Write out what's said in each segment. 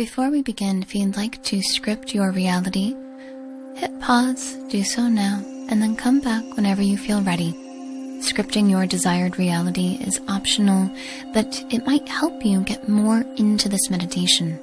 Before we begin, if you'd like to script your reality, hit pause, do so now, and then come back whenever you feel ready. Scripting your desired reality is optional, but it might help you get more into this meditation.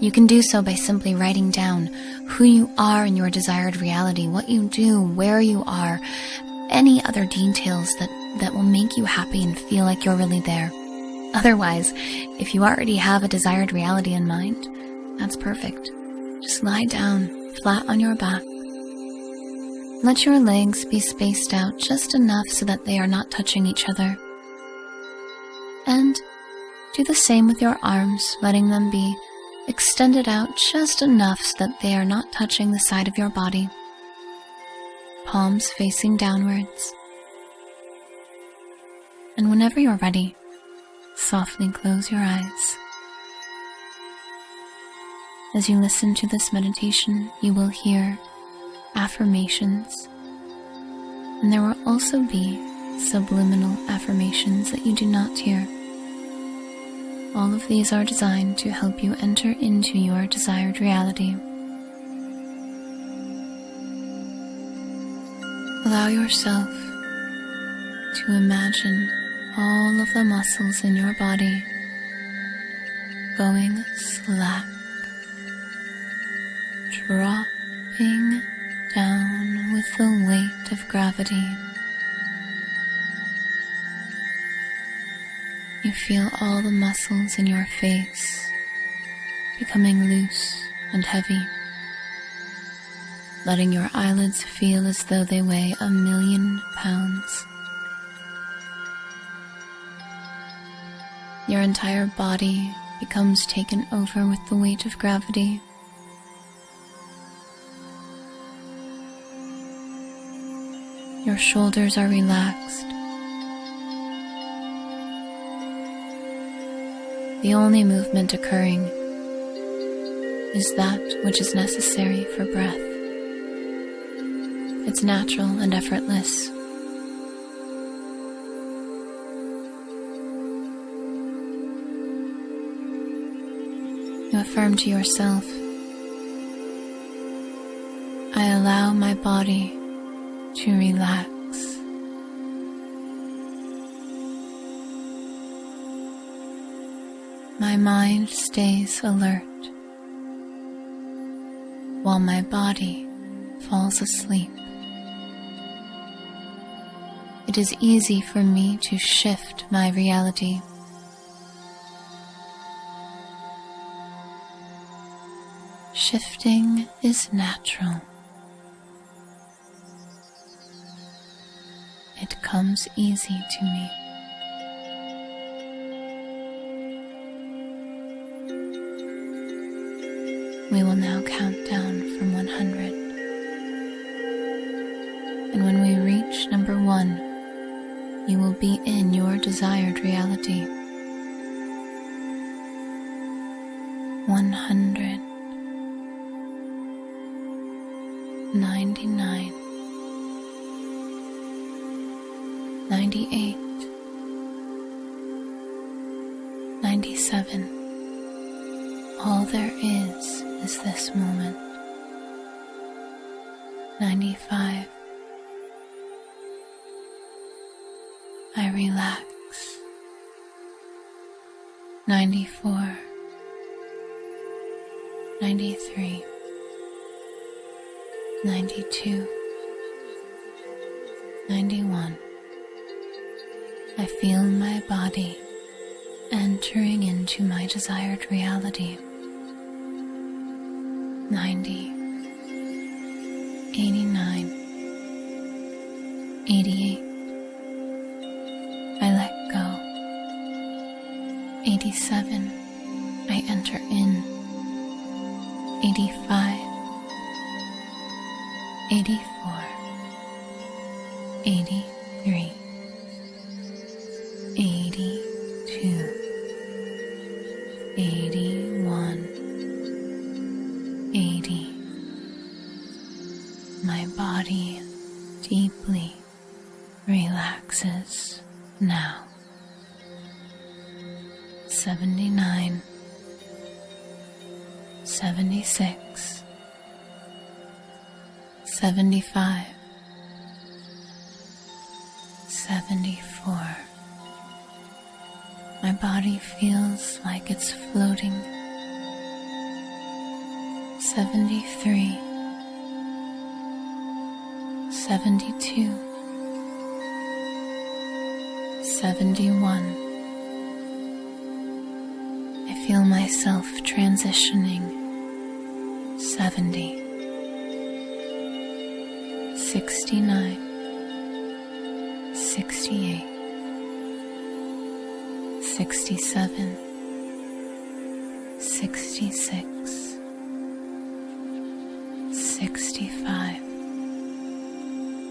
You can do so by simply writing down who you are in your desired reality, what you do, where you are, any other details that, that will make you happy and feel like you're really there. Otherwise, if you already have a desired reality in mind, that's perfect. Just lie down, flat on your back. Let your legs be spaced out just enough so that they are not touching each other. And do the same with your arms, letting them be extended out just enough so that they are not touching the side of your body. Palms facing downwards. And whenever you're ready, softly close your eyes. As you listen to this meditation, you will hear affirmations, and there will also be subliminal affirmations that you do not hear. All of these are designed to help you enter into your desired reality. Allow yourself to imagine all of the muscles in your body going slack, dropping down with the weight of gravity. You feel all the muscles in your face becoming loose and heavy, letting your eyelids feel as though they weigh a million pounds. Your entire body becomes taken over with the weight of gravity. Your shoulders are relaxed. The only movement occurring is that which is necessary for breath. It's natural and effortless. You affirm to yourself, I allow my body to relax. My mind stays alert while my body falls asleep. It is easy for me to shift my reality. Shifting is natural. It comes easy to me. We will now count down from 100. And when we reach number one, you will be in your desired reality. 100. 99 98 97 All there is is this moment. 95 I relax. 94 93 92 91 I feel my body entering into my desired reality. 90 89 88 I let go. 87 I enter in. 85 81 80 My body deeply relaxes now. 79 76 75 74 My body feels like it's floating. 73 72 71 I feel myself transitioning. 70 69 67 66 65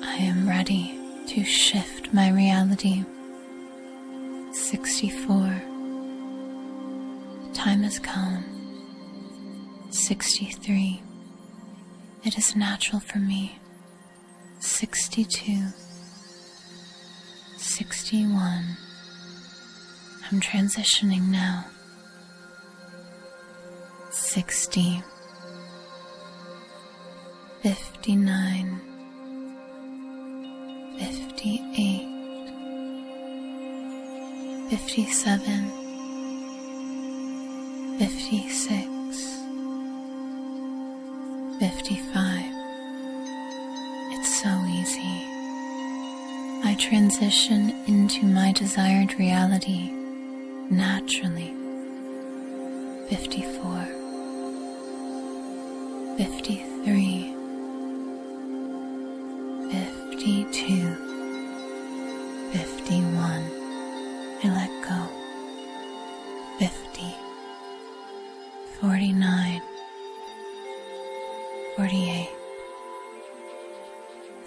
I am ready to shift my reality. 64 time has come. 63 It is natural for me. 62 61 I'm transitioning now. 60 59 58 57 56 55 It's so easy. I transition into my desired reality naturally. 54 53 52 51 I let go. 50 49 48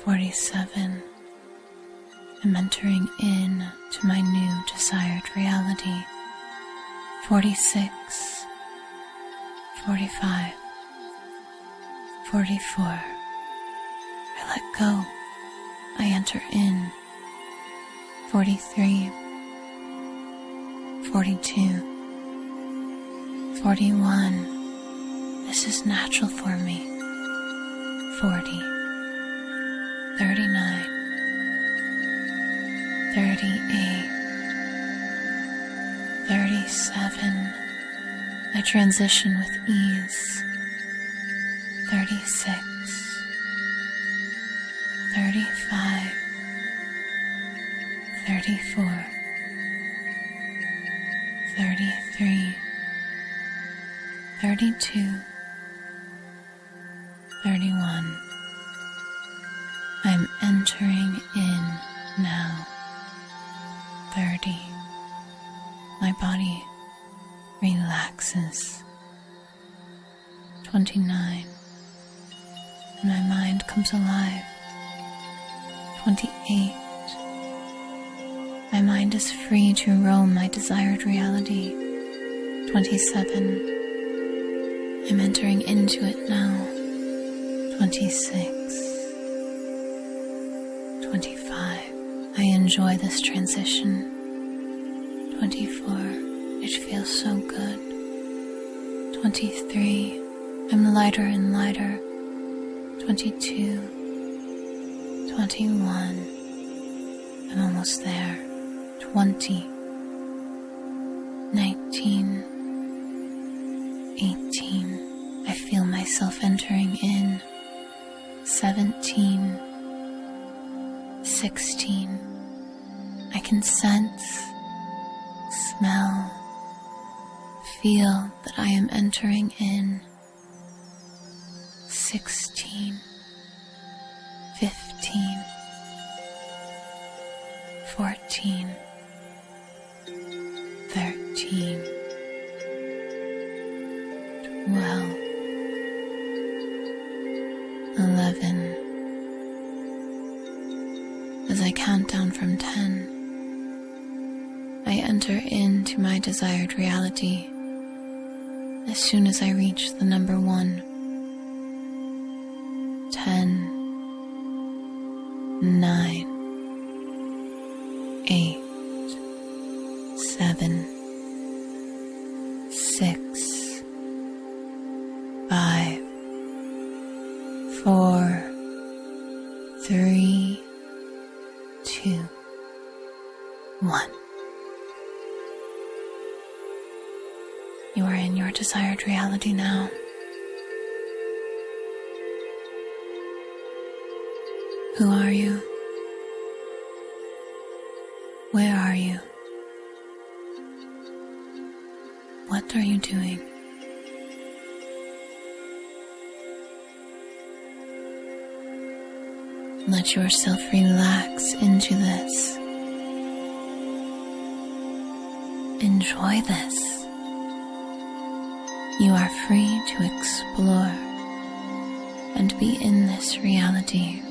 47 I'm entering in to my new desired reality. 46 45 44 I let go. I enter in. 43 42 41 This is natural for me. 40 39 38 37 I transition with ease. 36 35 34 33 32 31 I'm entering in now body relaxes. 29 and my mind comes alive. 28 My mind is free to roam my desired reality. 27 I'm entering into it now. 26 25 I enjoy this transition. 24 It feels so good. 23 I'm lighter and lighter. 22 21 I'm almost there. 20 19 entering in 16 15 14 13 12 11 As I count down from 10 I enter into my desired reality soon as I reach the number 1 10 9 8 7 reality now. Who are you? Where are you? What are you doing? Let yourself relax into this. Enjoy this. You are free to explore and be in this reality.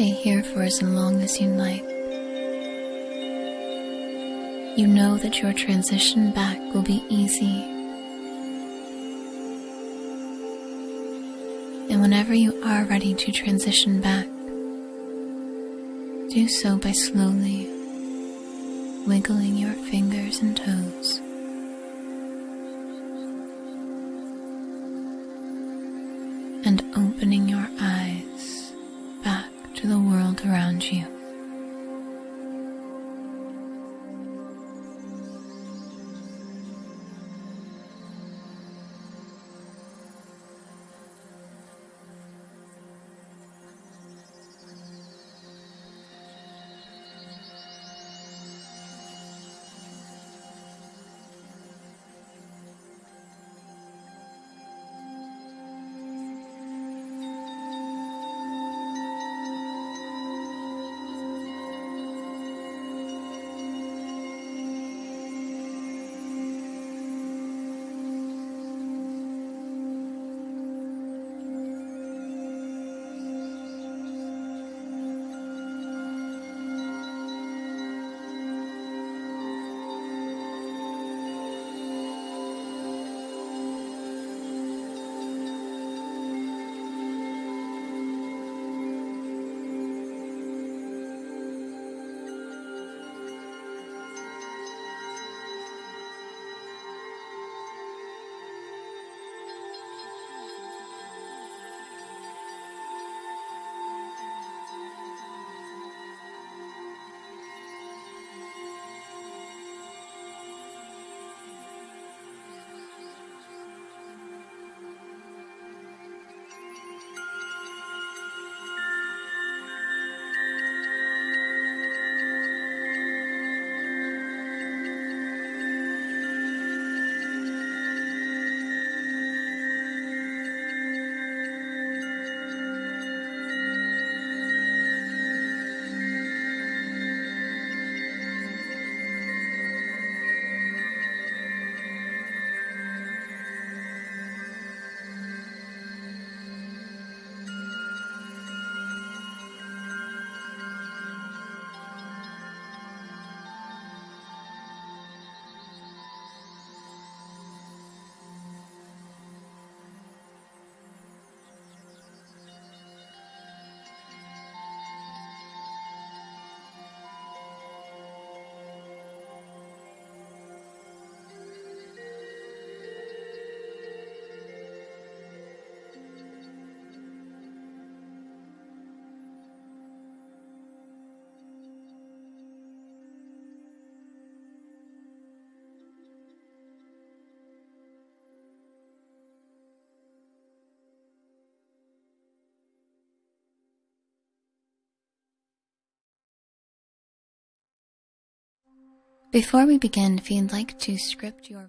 Stay here for as long as you like. You know that your transition back will be easy. And whenever you are ready to transition back, do so by slowly wiggling your fingers and toes. Before we begin, if you'd like to script your